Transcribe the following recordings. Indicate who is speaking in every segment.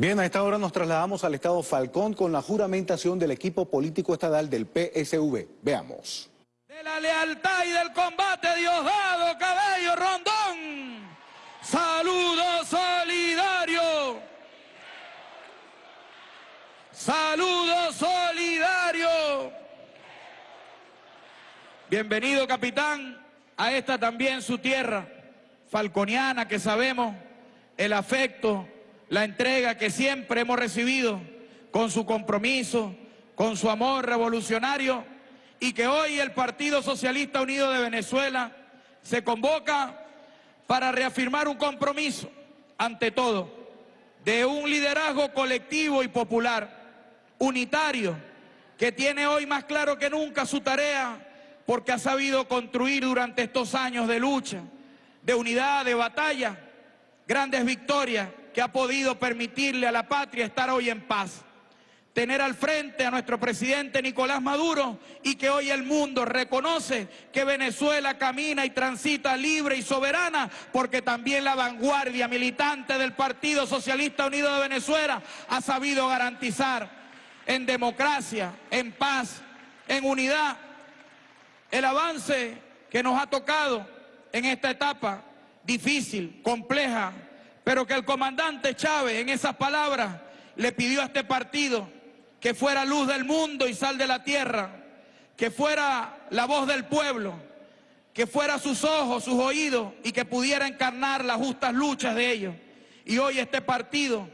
Speaker 1: Bien, a esta hora nos trasladamos al estado Falcón con la juramentación del equipo político estatal del PSV. Veamos.
Speaker 2: De la lealtad y del combate Diosdado Cabello Rondón. Saludo solidario. Saludo solidario. Bienvenido, capitán, a esta también su tierra falconiana que sabemos el afecto la entrega que siempre hemos recibido con su compromiso, con su amor revolucionario y que hoy el Partido Socialista Unido de Venezuela se convoca para reafirmar un compromiso, ante todo, de un liderazgo colectivo y popular, unitario, que tiene hoy más claro que nunca su tarea porque ha sabido construir durante estos años de lucha, de unidad, de batalla, grandes victorias que ha podido permitirle a la patria estar hoy en paz. Tener al frente a nuestro presidente Nicolás Maduro y que hoy el mundo reconoce que Venezuela camina y transita libre y soberana porque también la vanguardia militante del Partido Socialista Unido de Venezuela ha sabido garantizar en democracia, en paz, en unidad, el avance que nos ha tocado en esta etapa difícil, compleja, pero que el comandante Chávez en esas palabras le pidió a este partido que fuera luz del mundo y sal de la tierra, que fuera la voz del pueblo, que fuera sus ojos, sus oídos y que pudiera encarnar las justas luchas de ellos. Y hoy este partido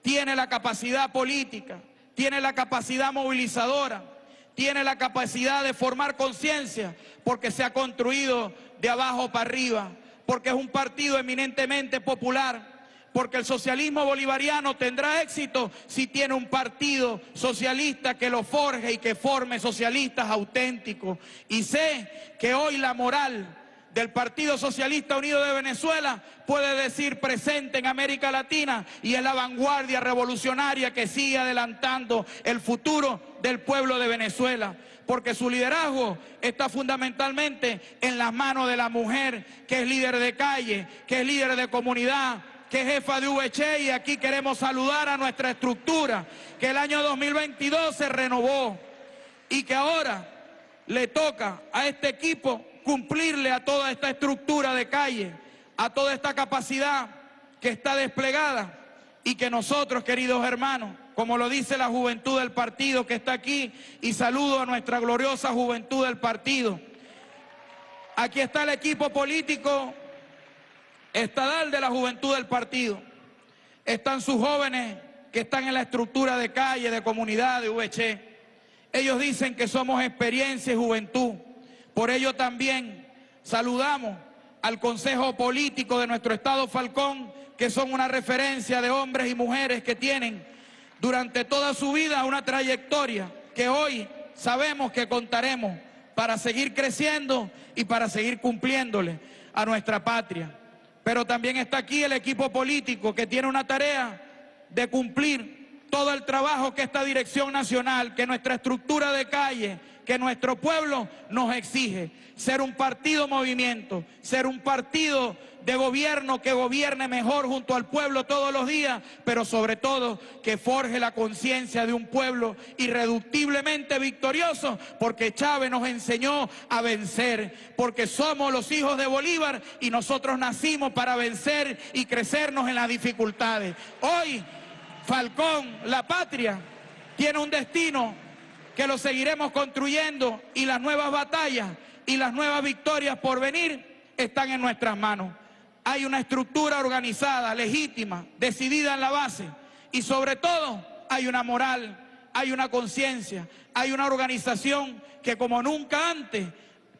Speaker 2: tiene la capacidad política, tiene la capacidad movilizadora, tiene la capacidad de formar conciencia porque se ha construido de abajo para arriba, porque es un partido eminentemente popular, porque el socialismo bolivariano tendrá éxito si tiene un partido socialista que lo forje y que forme socialistas auténticos. Y sé que hoy la moral del Partido Socialista Unido de Venezuela puede decir presente en América Latina y es la vanguardia revolucionaria que sigue adelantando el futuro del pueblo de Venezuela porque su liderazgo está fundamentalmente en las manos de la mujer, que es líder de calle, que es líder de comunidad, que es jefa de VC y aquí queremos saludar a nuestra estructura, que el año 2022 se renovó y que ahora le toca a este equipo cumplirle a toda esta estructura de calle, a toda esta capacidad que está desplegada y que nosotros, queridos hermanos, como lo dice la juventud del partido que está aquí, y saludo a nuestra gloriosa juventud del partido. Aquí está el equipo político estadal de la juventud del partido. Están sus jóvenes que están en la estructura de calle, de comunidad, de VC. Ellos dicen que somos experiencia y juventud. Por ello también saludamos al Consejo Político de nuestro Estado Falcón, que son una referencia de hombres y mujeres que tienen durante toda su vida una trayectoria que hoy sabemos que contaremos para seguir creciendo y para seguir cumpliéndole a nuestra patria pero también está aquí el equipo político que tiene una tarea de cumplir todo el trabajo que esta dirección nacional, que nuestra estructura de calle, que nuestro pueblo nos exige. Ser un partido movimiento, ser un partido de gobierno que gobierne mejor junto al pueblo todos los días, pero sobre todo que forje la conciencia de un pueblo irreductiblemente victorioso, porque Chávez nos enseñó a vencer, porque somos los hijos de Bolívar y nosotros nacimos para vencer y crecernos en las dificultades. Hoy, Falcón, la patria, tiene un destino que lo seguiremos construyendo y las nuevas batallas y las nuevas victorias por venir están en nuestras manos. Hay una estructura organizada, legítima, decidida en la base y sobre todo hay una moral, hay una conciencia, hay una organización que como nunca antes,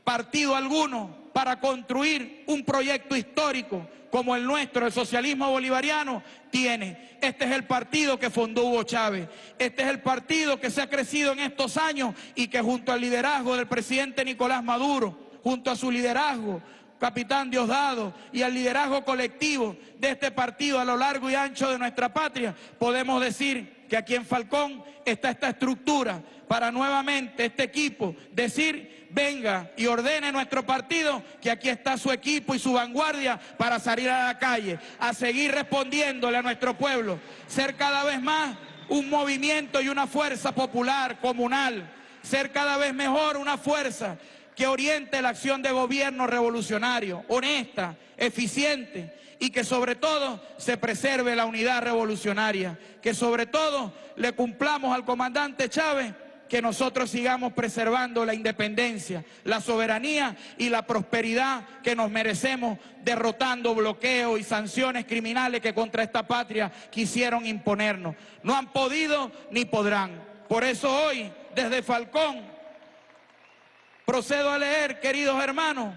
Speaker 2: partido alguno, para construir un proyecto histórico como el nuestro, el socialismo bolivariano, tiene. Este es el partido que fundó Hugo Chávez. Este es el partido que se ha crecido en estos años y que junto al liderazgo del presidente Nicolás Maduro, junto a su liderazgo, capitán Diosdado, y al liderazgo colectivo de este partido a lo largo y ancho de nuestra patria, podemos decir que aquí en Falcón está esta estructura para nuevamente este equipo decir, venga y ordene nuestro partido, que aquí está su equipo y su vanguardia para salir a la calle, a seguir respondiéndole a nuestro pueblo, ser cada vez más un movimiento y una fuerza popular, comunal, ser cada vez mejor una fuerza que oriente la acción de gobierno revolucionario, honesta, eficiente y que sobre todo se preserve la unidad revolucionaria, que sobre todo le cumplamos al comandante Chávez que nosotros sigamos preservando la independencia, la soberanía y la prosperidad que nos merecemos, derrotando bloqueos y sanciones criminales que contra esta patria quisieron imponernos. No han podido ni podrán. Por eso hoy, desde Falcón, procedo a leer, queridos hermanos,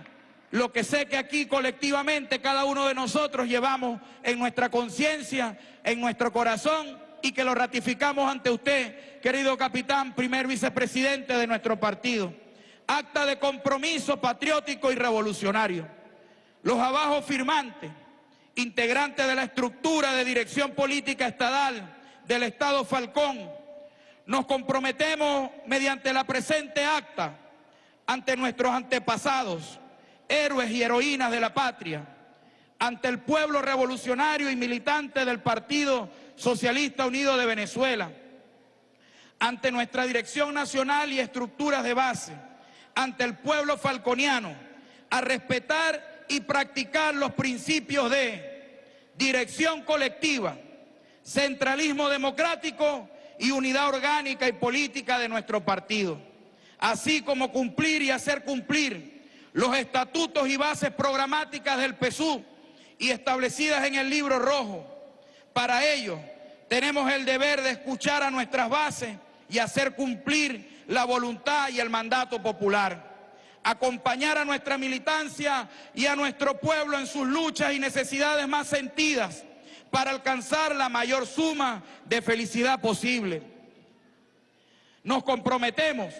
Speaker 2: lo que sé que aquí colectivamente cada uno de nosotros llevamos en nuestra conciencia, en nuestro corazón y que lo ratificamos ante usted, querido capitán, primer vicepresidente de nuestro partido. Acta de compromiso patriótico y revolucionario. Los abajo firmantes, integrantes de la estructura de dirección política estadal del Estado Falcón, nos comprometemos mediante la presente acta ante nuestros antepasados, héroes y heroínas de la patria, ante el pueblo revolucionario y militante del Partido Socialista Unido de Venezuela, ante nuestra dirección nacional y estructuras de base, ante el pueblo falconiano, a respetar y practicar los principios de dirección colectiva, centralismo democrático y unidad orgánica y política de nuestro partido, así como cumplir y hacer cumplir los estatutos y bases programáticas del PSU y establecidas en el libro rojo, para ello, tenemos el deber de escuchar a nuestras bases y hacer cumplir la voluntad y el mandato popular. Acompañar a nuestra militancia y a nuestro pueblo en sus luchas y necesidades más sentidas para alcanzar la mayor suma de felicidad posible. Nos comprometemos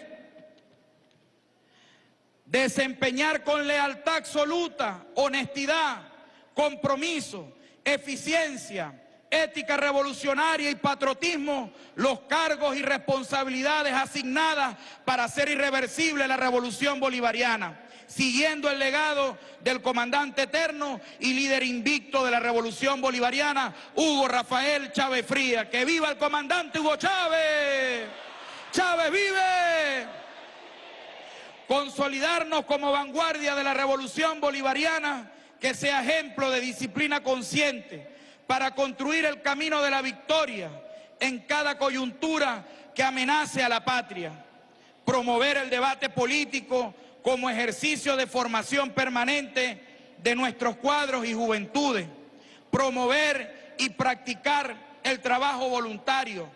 Speaker 2: desempeñar con lealtad absoluta, honestidad, compromiso, eficiencia, ética revolucionaria y patriotismo los cargos y responsabilidades asignadas para hacer irreversible la revolución bolivariana, siguiendo el legado del comandante eterno y líder invicto de la revolución bolivariana, Hugo Rafael Chávez Fría. ¡Que viva el comandante Hugo Chávez! ¡Chávez vive! Consolidarnos como vanguardia de la revolución bolivariana que sea ejemplo de disciplina consciente para construir el camino de la victoria en cada coyuntura que amenace a la patria. Promover el debate político como ejercicio de formación permanente de nuestros cuadros y juventudes. Promover y practicar el trabajo voluntario.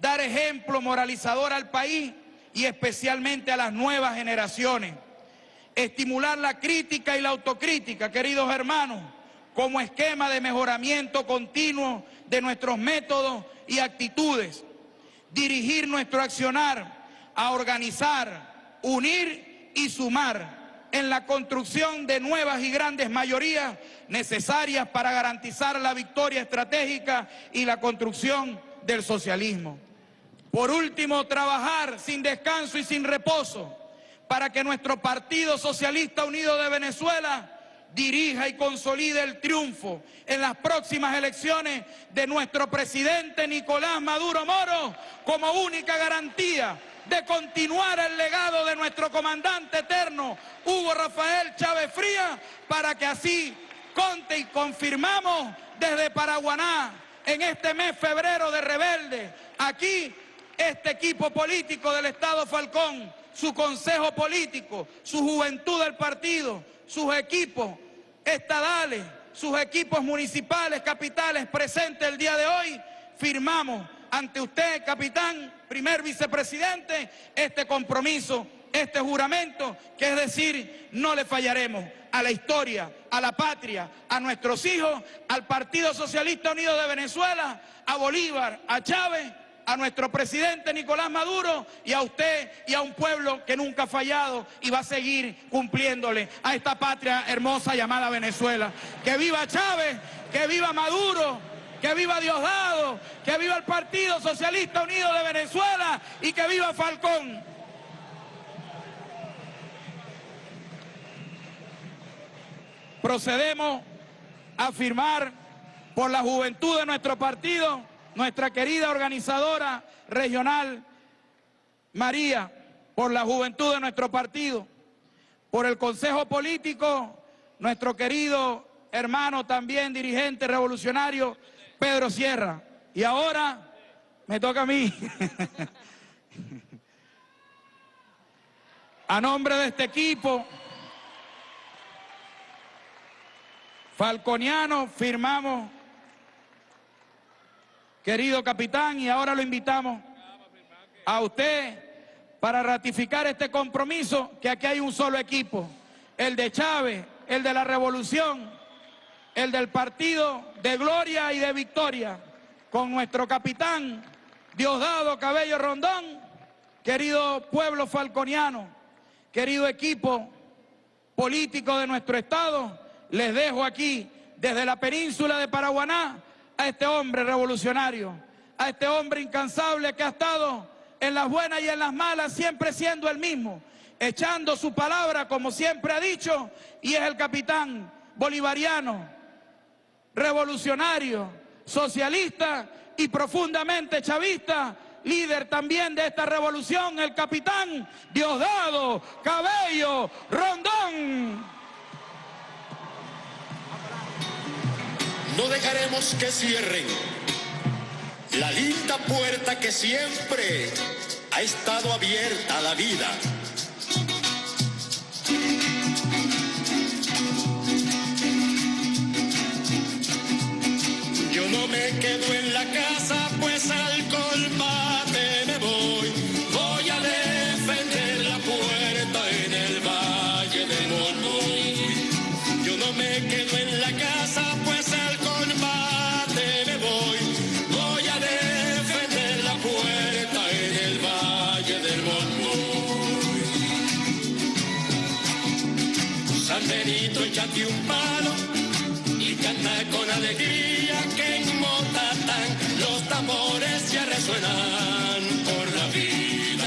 Speaker 2: Dar ejemplo moralizador al país y especialmente a las nuevas generaciones estimular la crítica y la autocrítica, queridos hermanos, como esquema de mejoramiento continuo de nuestros métodos y actitudes, dirigir nuestro accionar a organizar, unir y sumar en la construcción de nuevas y grandes mayorías necesarias para garantizar la victoria estratégica y la construcción del socialismo. Por último, trabajar sin descanso y sin reposo para que nuestro Partido Socialista Unido de Venezuela dirija y consolide el triunfo en las próximas elecciones de nuestro presidente Nicolás Maduro Moro como única garantía de continuar el legado de nuestro comandante eterno Hugo Rafael Chávez Fría para que así conte y confirmamos desde Paraguaná en este mes febrero de rebelde aquí este equipo político del Estado Falcón su consejo político, su juventud del partido, sus equipos estadales, sus equipos municipales, capitales presentes el día de hoy, firmamos ante usted, capitán, primer vicepresidente, este compromiso, este juramento, que es decir, no le fallaremos a la historia, a la patria, a nuestros hijos, al Partido Socialista Unido de Venezuela, a Bolívar, a Chávez, a nuestro presidente Nicolás Maduro y a usted y a un pueblo que nunca ha fallado y va a seguir cumpliéndole a esta patria hermosa llamada Venezuela. Que viva Chávez, que viva Maduro, que viva Diosdado, que viva el Partido Socialista Unido de Venezuela y que viva Falcón. Procedemos a firmar por la juventud de nuestro partido, nuestra querida organizadora regional María, por la juventud de nuestro partido, por el Consejo Político, nuestro querido hermano también dirigente revolucionario Pedro Sierra. Y ahora me toca a mí. a nombre de este equipo falconiano firmamos, querido capitán, y ahora lo invitamos a usted para ratificar este compromiso, que aquí hay un solo equipo, el de Chávez, el de la revolución, el del partido de gloria y de victoria, con nuestro capitán Diosdado Cabello Rondón, querido pueblo falconiano, querido equipo político de nuestro estado, les dejo aquí desde la península de Paraguaná a este hombre revolucionario, a este hombre incansable que ha estado en las buenas y en las malas siempre siendo el mismo, echando su palabra como siempre ha dicho y es el capitán bolivariano revolucionario, socialista y profundamente chavista, líder también de esta revolución, el capitán Diosdado Cabello Rondón.
Speaker 3: No dejaremos que cierren la linda puerta que siempre ha estado abierta a la vida. me quedo en la casa, ya resuenan por la vida.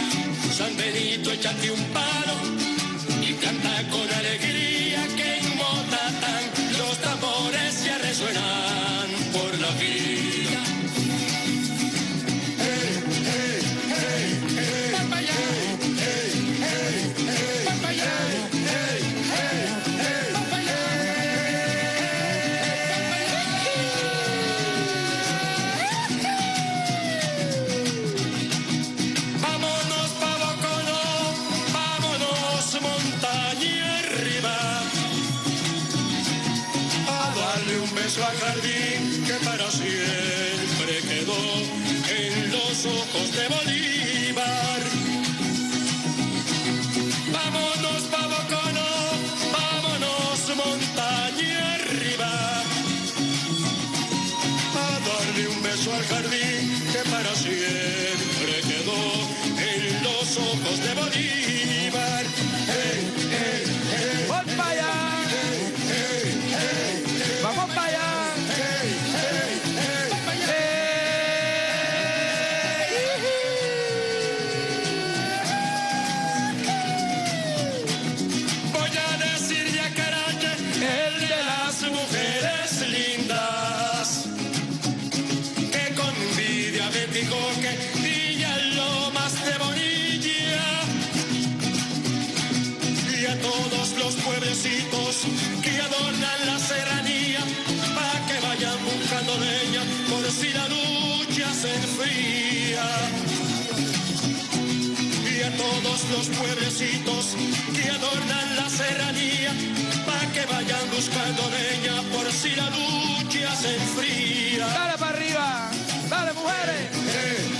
Speaker 3: San Benito, échate un palo se y a todos los pueblecitos que adornan la serranía, para que vayan buscando leña por si la lucha se enfría.
Speaker 2: Dale para arriba, dale mujeres. Voy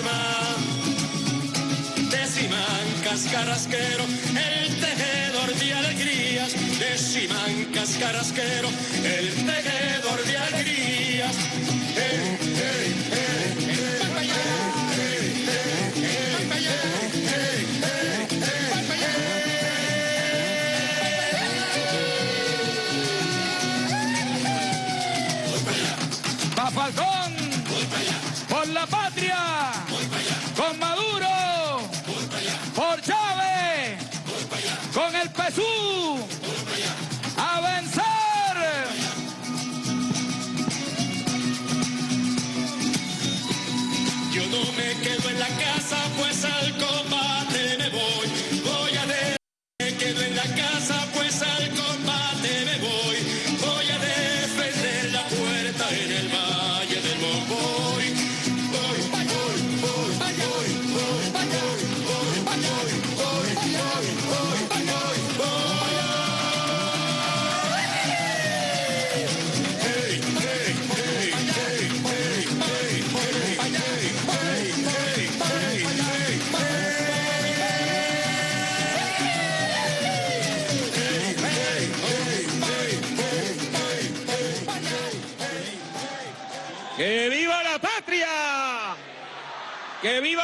Speaker 2: fantasma. Deciman
Speaker 3: cascarrasquero, el tejedor de alegrías. Deciman cascarrasquero, el tejedor de alegrías.
Speaker 4: El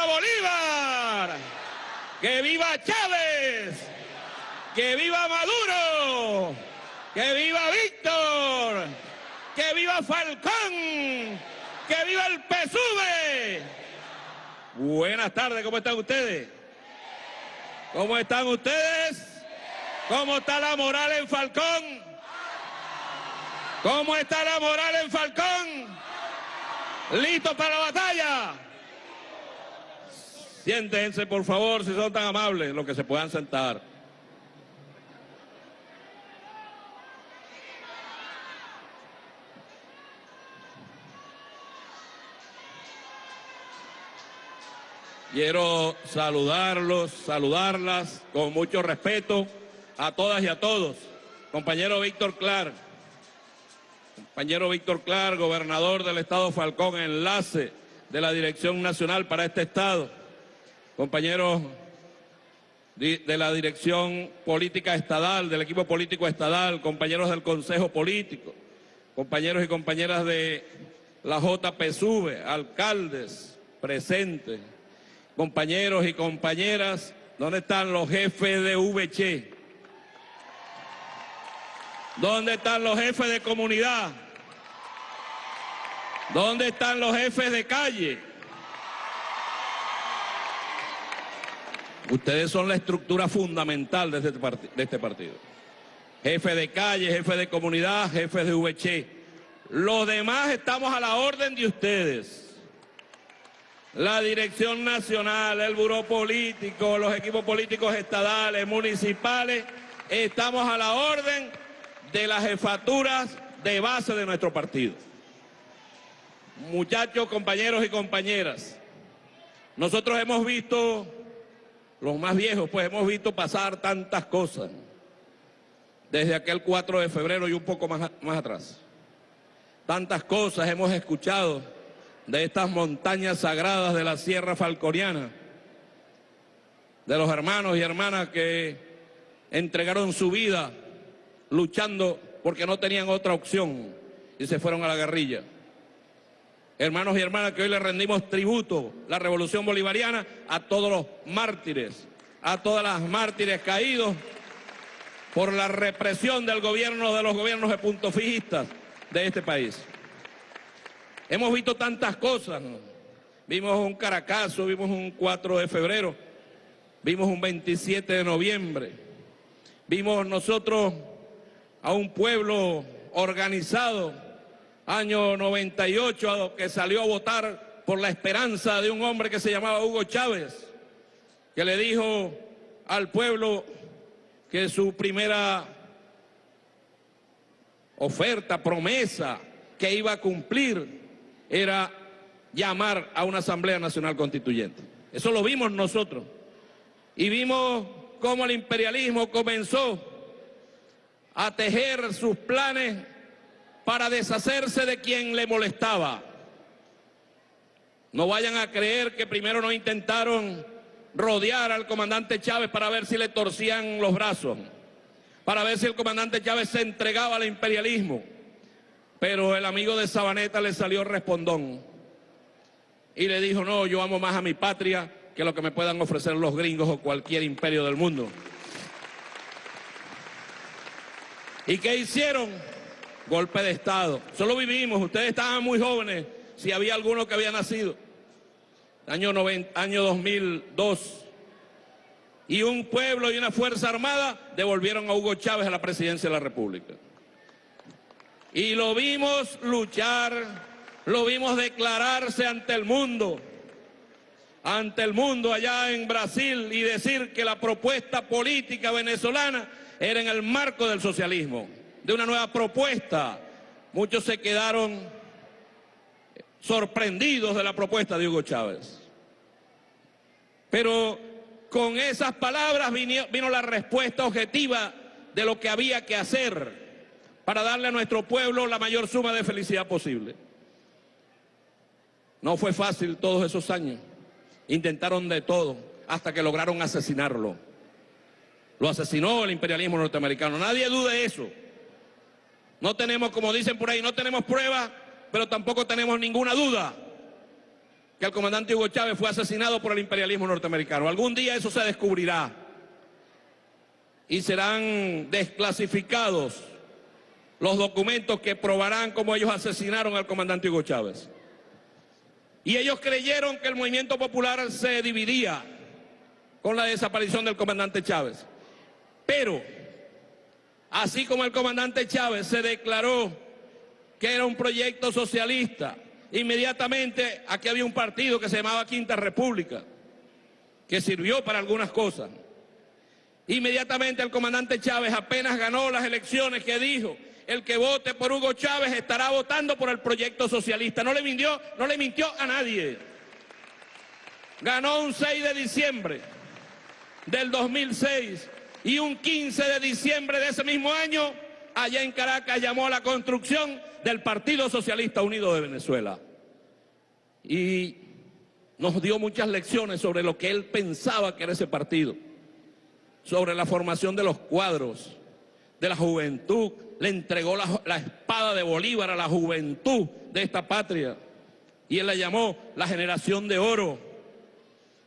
Speaker 4: Bolívar! ¡Que viva Chávez! ¡Que viva Maduro! ¡Que viva Víctor! ¡Que viva Falcón! ¡Que viva el PSUV! Buenas tardes, ¿cómo están ustedes? ¿Cómo están ustedes? ¿Cómo está la moral en Falcón? ¿Cómo está la moral en Falcón? ¿Listos para la batalla? Siéntense, por favor, si son tan amables, los que se puedan sentar. Quiero saludarlos, saludarlas con mucho respeto a todas y a todos. Compañero Víctor Clark, compañero Víctor Clark, gobernador del estado Falcón, enlace de la Dirección Nacional para este estado. Compañeros de la Dirección Política Estadal, del equipo político estadal, compañeros del Consejo Político, compañeros y compañeras de la JPSUV, alcaldes presentes, compañeros y compañeras, ¿dónde están los jefes de VC? ¿Dónde están los jefes de comunidad? ¿Dónde están los jefes de calle? Ustedes son la estructura fundamental de este, de este partido. Jefe de calle, jefe de comunidad, jefes de VC. Los demás estamos a la orden de ustedes. La dirección nacional, el buró político, los equipos políticos estadales, municipales, estamos a la orden de las jefaturas de base de nuestro partido. Muchachos, compañeros y compañeras, nosotros hemos visto, los más viejos, pues hemos visto pasar tantas cosas desde aquel 4 de febrero y un poco más, más atrás. Tantas cosas hemos escuchado de estas montañas sagradas de la Sierra Falconiana, de los hermanos y hermanas que entregaron su vida luchando porque no tenían otra opción y se fueron a la guerrilla. Hermanos y hermanas que hoy le rendimos tributo, la revolución bolivariana, a todos los mártires, a todas las mártires caídos por la represión del gobierno, de los gobiernos de punto fijistas de este país. Hemos visto tantas cosas. ¿no? Vimos un Caracazo, vimos un 4 de febrero, vimos un 27 de noviembre, vimos nosotros a un pueblo organizado, año 98, a lo que salió a votar por la esperanza de un hombre que se llamaba Hugo Chávez, que le dijo al pueblo que su primera oferta, promesa que iba a cumplir era llamar a una Asamblea Nacional Constituyente. Eso lo vimos nosotros. Y vimos cómo el imperialismo comenzó a tejer sus planes para deshacerse de quien le molestaba. No vayan a creer que primero no intentaron rodear al comandante Chávez para ver si le torcían los brazos, para ver si el comandante Chávez se entregaba al imperialismo. Pero el amigo de Sabaneta le salió respondón y le dijo, no, yo amo más a mi patria que lo que me puedan ofrecer los gringos o cualquier imperio del mundo. ¿Y qué hicieron? Golpe de Estado. Solo vivimos, ustedes estaban muy jóvenes, si había alguno que había nacido. Año, 90, año 2002. Y un pueblo y una fuerza armada devolvieron a Hugo Chávez a la presidencia de la República. Y lo vimos luchar, lo vimos declararse ante el mundo, ante el mundo allá en Brasil y decir que la propuesta política venezolana era en el marco del socialismo, de una nueva propuesta. Muchos se quedaron sorprendidos de la propuesta de Hugo Chávez. Pero con esas palabras vino, la respuesta objetiva de lo que había que hacer para darle a nuestro pueblo la mayor suma de felicidad posible. No fue fácil todos esos años. Intentaron de todo hasta que lograron asesinarlo. Lo asesinó el imperialismo norteamericano. Nadie dude de eso. No tenemos, como dicen por ahí, no tenemos pruebas, pero tampoco tenemos ninguna duda que el comandante Hugo Chávez fue asesinado por el imperialismo norteamericano. Algún día eso se descubrirá y serán desclasificados los documentos que probarán cómo ellos asesinaron al comandante Hugo Chávez. Y ellos creyeron que el movimiento popular se dividía con la desaparición del comandante Chávez. Pero, así como el comandante Chávez se declaró que era un proyecto socialista, inmediatamente aquí había un partido que se llamaba Quinta República, que sirvió para algunas cosas. Inmediatamente el comandante Chávez apenas ganó las elecciones que dijo, el que vote por Hugo Chávez estará votando por el proyecto socialista. No le mintió, no le mintió a nadie. Ganó un 6 de diciembre del 2006 y un 15 de diciembre de ese mismo año, allá en Caracas llamó a la construcción del Partido Socialista Unido de Venezuela. Y nos dio muchas lecciones sobre lo que él pensaba que era ese partido, sobre la formación de los cuadros, de la juventud, le entregó la, la, espada de Bolívar a la juventud de esta patria y él la llamó la generación de oro.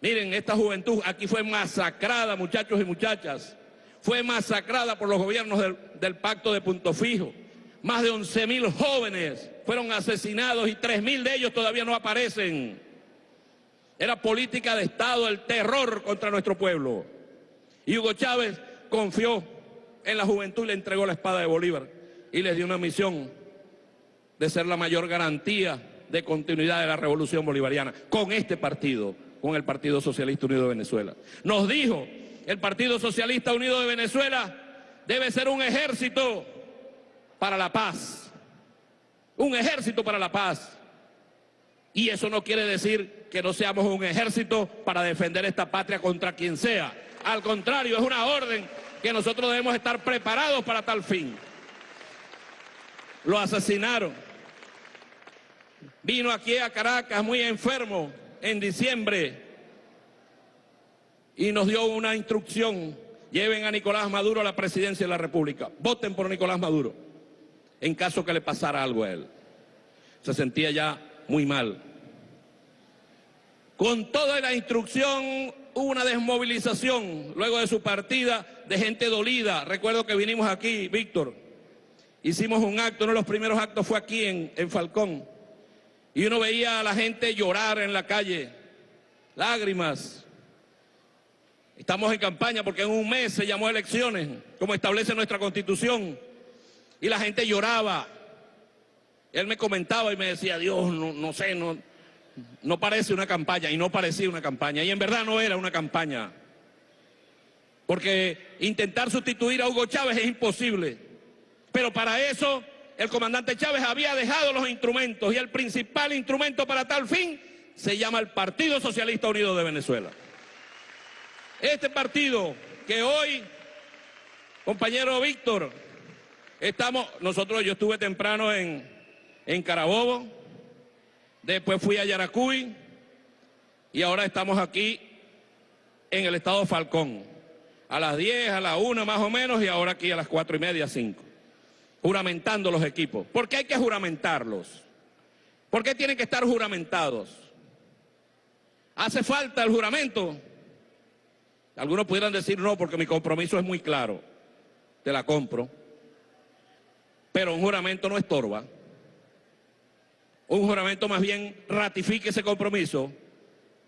Speaker 4: Miren, esta juventud aquí fue masacrada, muchachos y muchachas, fue masacrada por los gobiernos del, pacto de punto fijo. Más de 11 mil jóvenes fueron asesinados y 3 mil de ellos todavía no aparecen. Era política de Estado, el terror contra nuestro pueblo. Y Hugo Chávez confió en la juventud y le entregó la espada de Bolívar y les dio una misión de ser la mayor garantía de continuidad de la revolución bolivariana con este partido, con el Partido Socialista Unido de Venezuela. Nos dijo el Partido Socialista Unido de Venezuela debe ser un ejército para la paz. Un ejército para la paz. Y eso no quiere decir que no seamos un ejército para defender esta patria contra quien sea. Al contrario, es una orden que nosotros debemos estar preparados para tal fin. Lo asesinaron. Vino aquí a Caracas muy enfermo en diciembre y nos dio una instrucción, lleven a Nicolás Maduro a la presidencia de la República, voten por Nicolás Maduro, en caso que le pasara algo a él. Se sentía ya muy mal. Con toda la instrucción hubo una desmovilización luego de su partida de gente dolida. Recuerdo que vinimos aquí, Víctor, hicimos un acto, uno de los primeros actos fue aquí en, en Falcón, y uno veía a la gente llorar en la calle, lágrimas, Estamos en campaña porque en un mes se llamó elecciones, como establece nuestra constitución, y la gente lloraba. Él me comentaba y me decía, Dios, no, no sé, no, no parece una campaña, y no parecía una campaña, y en verdad no era una campaña. Porque intentar sustituir a Hugo Chávez es imposible. Pero para eso el comandante Chávez había dejado los instrumentos y el principal instrumento para tal fin se llama el Partido Socialista Unido de Venezuela. Este partido que hoy, compañero Víctor, estamos, nosotros, yo estuve temprano en, en Carabobo, después fui a Yaracuy y ahora estamos aquí en el estado Falcón, a las 10, a la 1 más o menos y ahora aquí a las 4 y media, 5 juramentando los equipos. ¿Por qué hay que juramentarlos? ¿Por qué tienen que estar juramentados? ¿Hace falta el juramento? Algunos pudieran decir no, porque mi compromiso es muy claro. Te la compro. Pero un juramento no estorba. Un juramento más bien ratifique ese compromiso,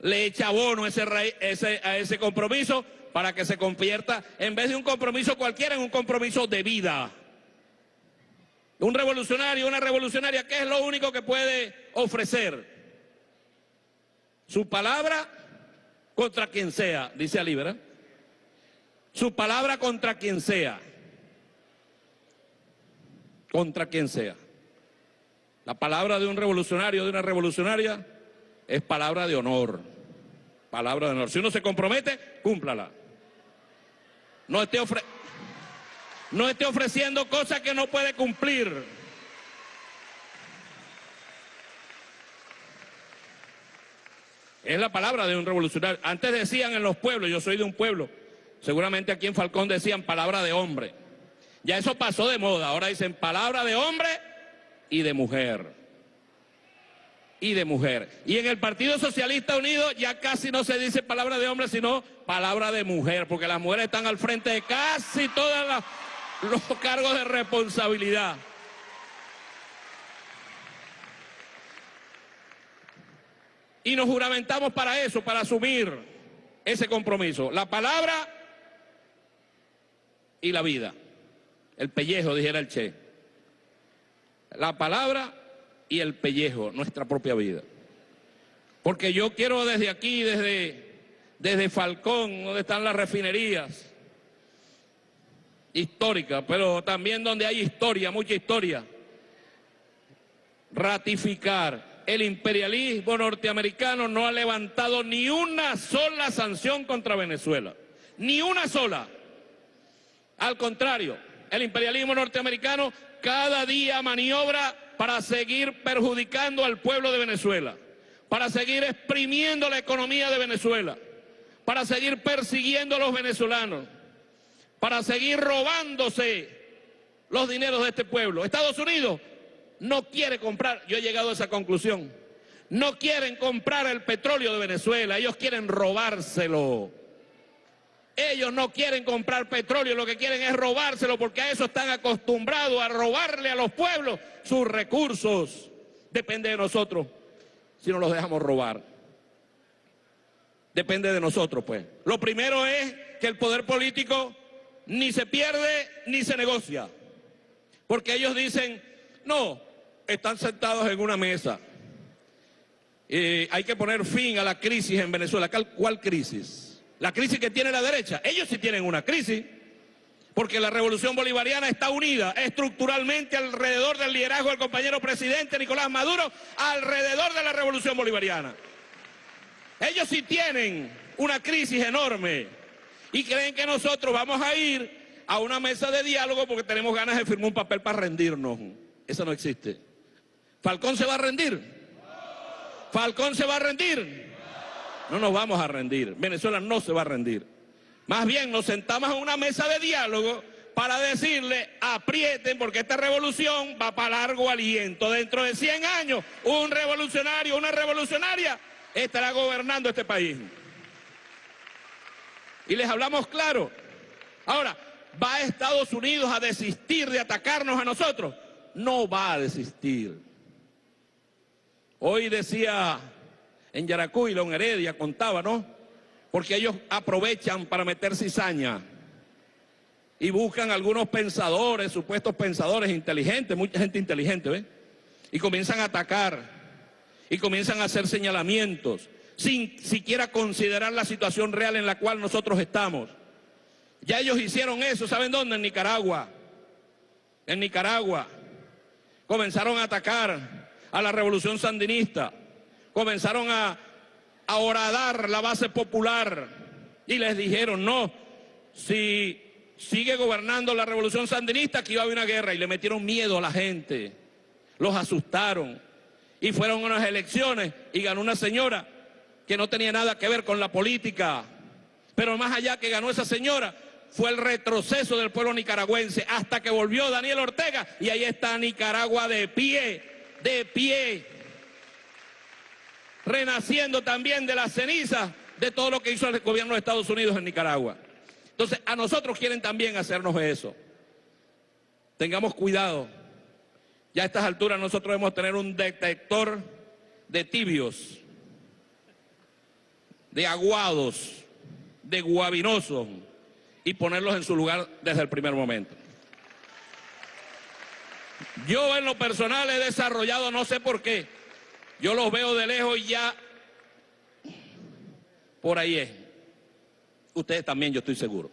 Speaker 4: le echa abono ese, ese, a ese compromiso para que se convierta, en vez de un compromiso cualquiera, en un compromiso de vida. Un revolucionario, una revolucionaria, ¿qué es lo único que puede ofrecer? Su palabra contra quien sea, dice Ali, ¿verdad? Su palabra contra quien sea. Contra quien sea. La palabra de un revolucionario, de una revolucionaria, es palabra de honor. Palabra de honor. Si uno se compromete, cúmplala. No esté ofreciendo no esté ofreciendo cosas que no puede cumplir. Es la palabra de un revolucionario. Antes decían en los pueblos, yo soy de un pueblo, seguramente aquí en Falcón decían palabra de hombre. Ya eso pasó de moda, ahora dicen palabra de hombre y de mujer. Y de mujer. Y en el Partido Socialista Unido ya casi no se dice palabra de hombre, sino palabra de mujer, porque las mujeres están al frente de casi todas las los cargos de responsabilidad. Y nos juramentamos para eso, para asumir ese compromiso. La palabra y la vida. El pellejo, dijera el Che. La palabra y el pellejo, nuestra propia vida. Porque yo quiero desde aquí, desde, desde Falcón, donde están las refinerías, histórica, pero también donde hay historia, mucha historia. Ratificar. El imperialismo norteamericano no ha levantado ni una sola sanción contra Venezuela. Ni una sola. Al contrario, el imperialismo norteamericano cada día maniobra para seguir perjudicando al pueblo de Venezuela, para seguir exprimiendo la economía de Venezuela, para seguir persiguiendo a los venezolanos para seguir robándose los dineros de este pueblo. Estados Unidos no quiere comprar, yo he llegado a esa conclusión, no quieren comprar el petróleo de Venezuela, ellos quieren robárselo. Ellos no quieren comprar petróleo, lo que quieren es robárselo porque a eso están acostumbrados, a robarle a los pueblos sus recursos. Depende de nosotros si no los dejamos robar. Depende de nosotros, pues. Lo primero es que el poder político ni se pierde ni se negocia. Porque ellos dicen, no, están sentados en una mesa. hay que poner fin a la crisis en Venezuela. ¿Cuál crisis? La crisis que tiene la derecha. Ellos sí tienen una crisis. Porque la revolución bolivariana está unida estructuralmente alrededor del liderazgo del compañero presidente Nicolás Maduro, alrededor de la revolución bolivariana. Ellos sí tienen una crisis enorme y creen que nosotros vamos a ir a una mesa de diálogo porque tenemos ganas de firmar un papel para rendirnos. Eso no existe. ¿Falcón se va a rendir? ¿Falcón se va a rendir? No nos vamos a rendir. Venezuela no se va a rendir. Más bien nos sentamos en una mesa de diálogo para decirle, aprieten porque esta revolución va para largo aliento. Dentro de 100 años, un revolucionario, una revolucionaria estará gobernando este país. Y les hablamos claro. Ahora, ¿va Estados Unidos a desistir de atacarnos a nosotros? No va a desistir. Hoy decía en Yaracuy, Don Heredia contaba, ¿no? Porque ellos aprovechan para meter cizaña y buscan algunos pensadores, supuestos pensadores inteligentes, mucha gente inteligente, ¿ves? Y comienzan a atacar y comienzan a hacer señalamientos sin siquiera considerar la situación real en la cual nosotros estamos. Ya ellos hicieron eso, ¿saben dónde? En Nicaragua. En Nicaragua. comenzaron a atacar a la revolución sandinista, comenzaron a, a horadar la base popular y les dijeron, no, si sigue gobernando la revolución sandinista, aquí va a haber una guerra y le metieron miedo a la gente, los asustaron. Y fueron unas elecciones y ganó una señora que no tenía nada que ver con la política, pero más allá que ganó esa señora, fue el retroceso del pueblo nicaragüense hasta que volvió Daniel Ortega y ahí está Nicaragua de pie, de pie, renaciendo también de las cenizas de todo lo que hizo el gobierno de Estados Unidos en Nicaragua. Entonces, a nosotros quieren también hacernos eso. Tengamos cuidado. Ya a estas alturas nosotros debemos tener un detector de tibios, de aguados, de guabinosos, y ponerlos en su lugar desde el primer momento. Yo en lo personal he desarrollado, no sé por qué, yo los veo de lejos y ya por ahí es. Ustedes también, yo estoy seguro.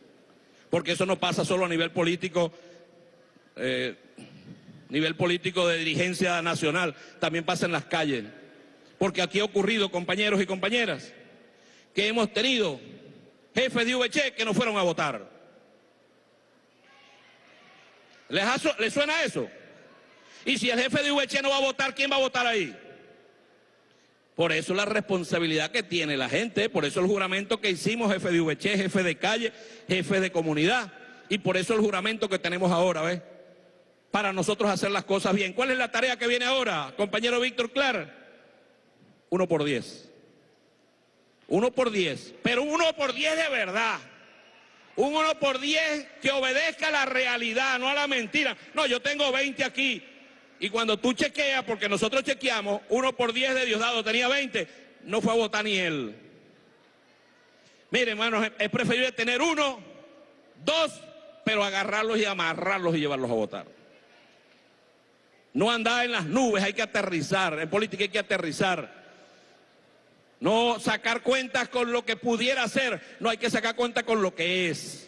Speaker 4: Porque eso no pasa solo a nivel político, eh, nivel político de dirigencia nacional, también pasa en las calles. Porque aquí ha ocurrido, compañeros y compañeras, que hemos tenido jefes de VC que no fueron a votar. ¿Les, suena eso? Y si el jefe de VC no va a votar, ¿quién va a votar ahí? Por eso la responsabilidad que tiene la gente, por eso el juramento que hicimos, jefe de VC, jefe de calle, jefe de comunidad, y por eso el juramento que tenemos ahora, ¿ves? Para nosotros hacer las cosas bien. ¿Cuál es la tarea que viene ahora, compañero Víctor Clar? Uno por diez. Uno por diez, pero uno por diez de verdad. Un uno por diez que obedezca a la realidad, no a la mentira. No, yo tengo 20 aquí. Y cuando tú chequeas, porque nosotros chequeamos, uno por diez de Diosdado tenía 20, no fue a votar ni él. Mire, hermanos, es preferible tener uno, dos, pero agarrarlos y amarrarlos y llevarlos a votar. No andar en las nubes, hay que aterrizar. En política hay que aterrizar. No sacar cuentas con lo que pudiera ser, no hay que sacar cuentas con lo que es,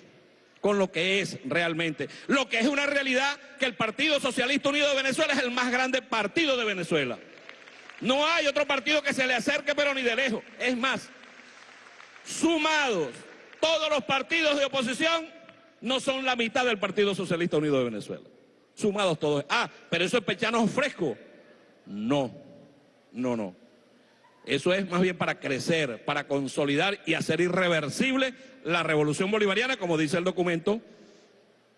Speaker 4: con lo que es realmente. Lo que es una realidad que el Partido Socialista Unido de Venezuela es el más grande partido de Venezuela. No hay otro partido que se le acerque, pero ni de lejos. Es más, sumados todos los partidos de oposición no son la mitad del Partido Socialista Unido de Venezuela. Sumados todos. Ah, pero eso es pechano fresco. No, no, no. Eso es más bien para crecer, para consolidar y hacer irreversible la revolución bolivariana, como dice el documento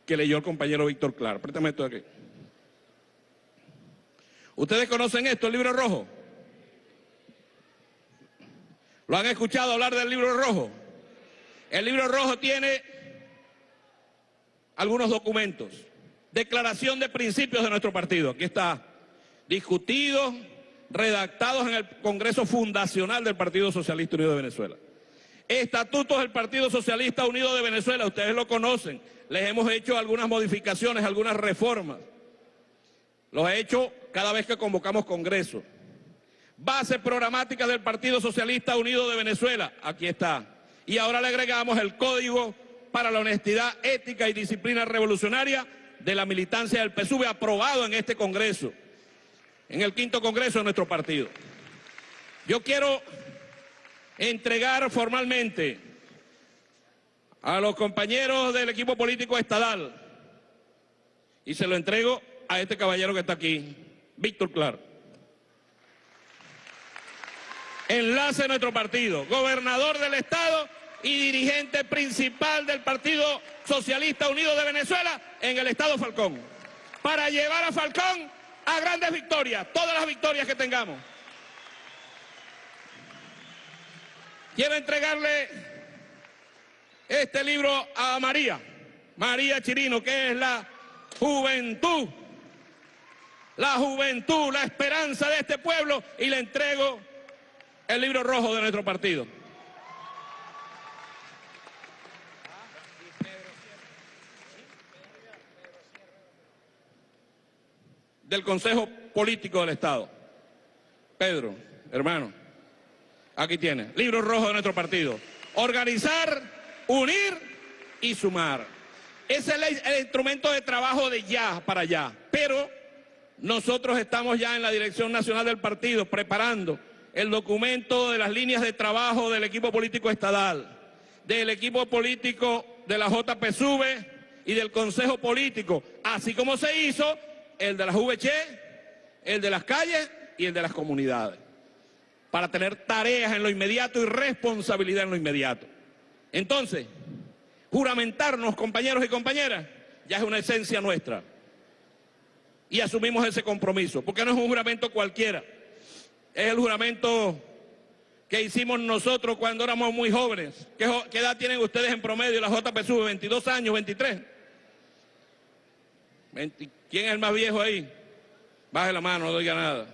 Speaker 4: que leyó el compañero Víctor Clar. Préstame esto de aquí. ¿Ustedes conocen esto, el libro rojo? ¿Lo han escuchado hablar del libro rojo? El libro rojo tiene algunos documentos. Declaración de principios de nuestro partido. Aquí está. Discutido, redactados en el Congreso Fundacional del Partido Socialista Unido de Venezuela. Estatutos del Partido Socialista Unido de Venezuela, ustedes lo conocen, les hemos hecho algunas modificaciones, algunas reformas. Los he hecho cada vez que convocamos Congreso. Bases programáticas del Partido Socialista Unido de Venezuela, aquí está. Y ahora le agregamos el Código para la Honestidad, Ética y Disciplina Revolucionaria de la militancia del PSUV aprobado en este Congreso en el quinto congreso de nuestro partido. Yo quiero entregar formalmente a los compañeros del equipo político estadal y se lo entrego a este caballero que está aquí, Víctor Clar. Enlace de nuestro partido, gobernador del estado y dirigente principal del Partido Socialista Unido de Venezuela en el estado Falcón. Para llevar a Falcón a grandes victorias, todas las victorias que tengamos. Quiero entregarle este libro a María, María Chirino, que es la juventud, la juventud, la esperanza de este pueblo, y le entrego el libro rojo de nuestro partido. Del Consejo Político del Estado. Pedro, hermano, aquí tiene, libro rojo de nuestro partido. Organizar, unir y sumar. Ese es el, instrumento de trabajo de ya para allá. Pero nosotros estamos ya en la Dirección Nacional del Partido preparando el documento de las líneas de trabajo del equipo político estadal, del equipo político de la JPSUV y del Consejo Político, así como se hizo el de la VC, el de las calles y el de las comunidades, para tener tareas en lo inmediato y responsabilidad en lo inmediato. Entonces, juramentarnos, compañeros y compañeras, ya es una esencia nuestra. Y asumimos ese compromiso, porque no es un juramento cualquiera. Es el juramento que hicimos nosotros cuando éramos muy jóvenes. ¿Qué, edad tienen ustedes en promedio, la JPSU? ¿22 años, 23? ¿Quién es el más viejo ahí? Baje la mano, no diga nada.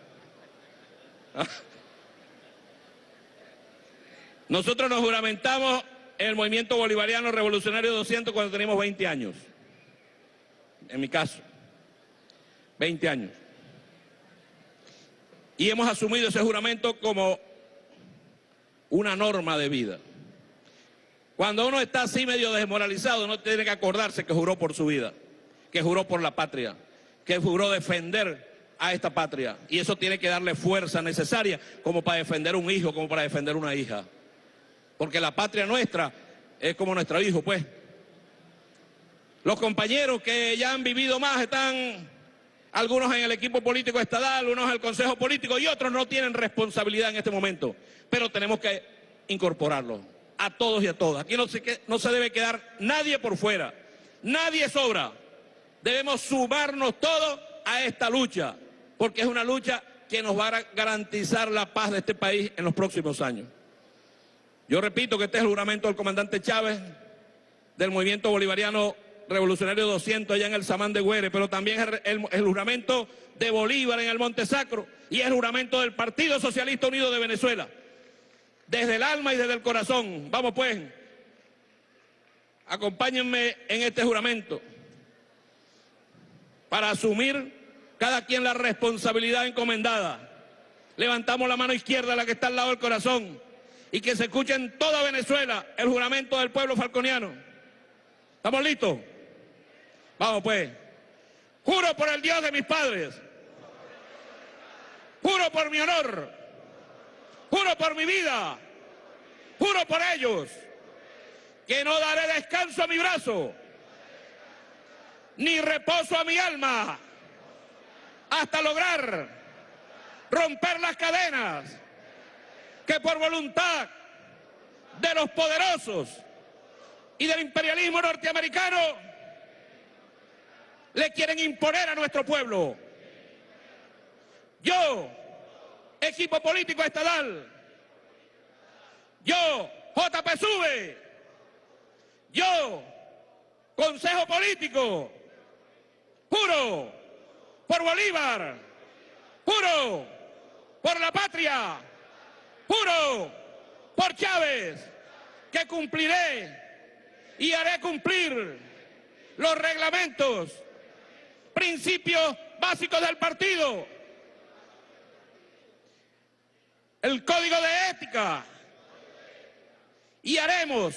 Speaker 4: Nosotros nos juramentamos en el movimiento bolivariano revolucionario 200 cuando teníamos 20 años. En mi caso, 20 años. Y hemos asumido ese juramento como una norma de vida. Cuando uno está así medio desmoralizado, no tiene que acordarse que juró por su vida, que juró por la patria, que juró defender a esta patria. Y eso tiene que darle fuerza necesaria como para defender un hijo, como para defender una hija. Porque la patria nuestra es como nuestro hijo, pues. Los compañeros que ya han vivido más están algunos en el equipo político estatal, unos en el consejo político y otros no tienen responsabilidad en este momento. Pero tenemos que incorporarlos a todos y a todas. Aquí no se, no se debe quedar nadie por fuera, nadie sobra. Debemos sumarnos todos a esta lucha porque es una lucha que nos va a garantizar la paz de este país en los próximos años. Yo repito que este es el juramento del comandante Chávez, del movimiento bolivariano revolucionario 200 allá en el Samán de Güere, pero también es el, juramento de Bolívar en el Monte Sacro y el juramento del Partido Socialista Unido de Venezuela. Desde el alma y desde el corazón. Vamos pues, acompáñenme en este juramento para asumir cada quien la responsabilidad encomendada. Levantamos la mano izquierda, la que está al lado del corazón, y que se escuche en toda Venezuela el juramento del pueblo falconiano. ¿Estamos listos? Vamos pues. Juro por el Dios de mis padres. Juro por mi honor. Juro por mi vida. Juro por ellos. Que no daré descanso a mi brazo. Ni reposo a mi alma hasta lograr romper las cadenas que por voluntad de los poderosos y del imperialismo norteamericano le quieren imponer a nuestro pueblo. Yo, equipo político estatal, yo, JPSUV, yo, Consejo Político, juro por Bolívar, juro por la patria, juro por Chávez, que cumpliré y haré cumplir los reglamentos, principios básicos del partido, el código de ética, y haremos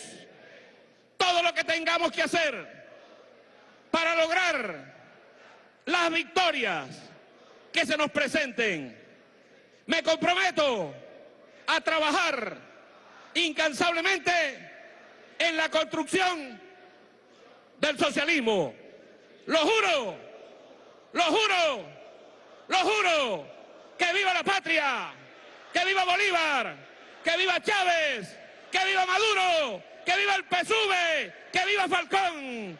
Speaker 4: todo lo que tengamos que hacer para lograr las victorias que se nos presenten. Me comprometo a trabajar incansablemente en la construcción del socialismo. Lo juro, lo juro, lo juro, que viva la patria, que viva Bolívar, que viva Chávez, que viva Maduro, que viva el PSUV, que viva Falcón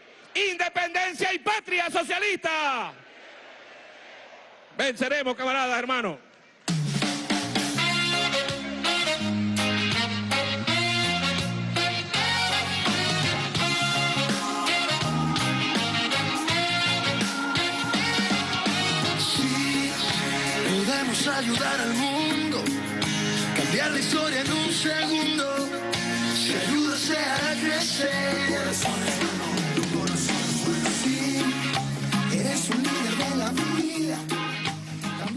Speaker 4: independencia y patria socialista. Venceremos, camaradas, hermanos.
Speaker 3: Ayudar al mundo, cambiar la historia en un segundo. Si ayuda se hará crecer.